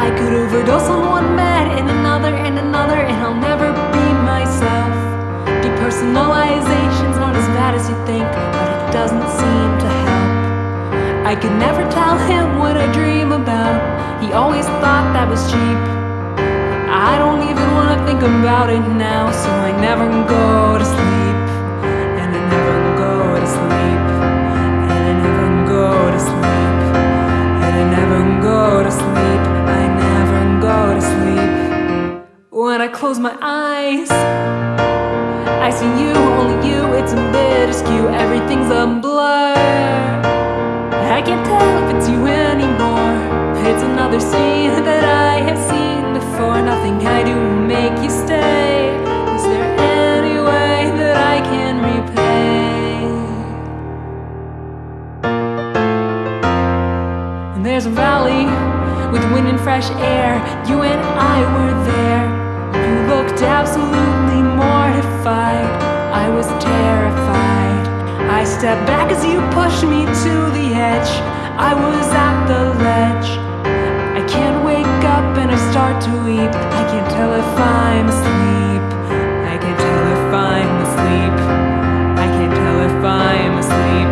I could overdose on one med and another and another, and I'll never be myself. Depersonalization's not as bad as you think, but it doesn't seem to help. I could never tell him what I dream about. He always thought that was cheap. I don't even wanna think about it now, so I never close my eyes, I see you, only you. It's a bit askew. Everything's a blur. I can't tell if it's you anymore. It's another scene that I have seen before. Nothing I do will make you stay. Is there any way that I can repay? And there's a valley with wind and fresh air. You and I were there. Absolutely mortified. I was terrified. I stepped back as you pushed me to the edge. I was at the ledge. I can't wake up and I start to weep. I can't tell if I'm asleep. I can't tell if I'm asleep. I can't tell if I'm asleep.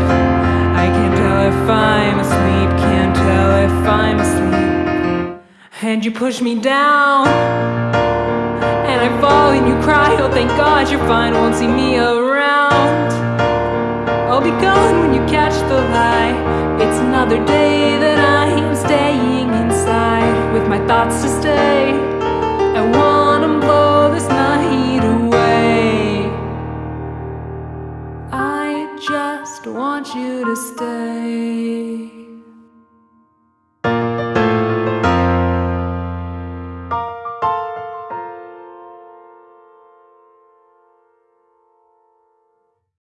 I can't tell if I'm asleep. Can't tell if I'm asleep. And you push me down. I fall and you cry. Oh, thank God you're fine. Won't see me around. I'll be gone when you catch the lie. It's another day that I am staying inside with my thoughts to stay. I wanna blow this night away. I just want you to stay.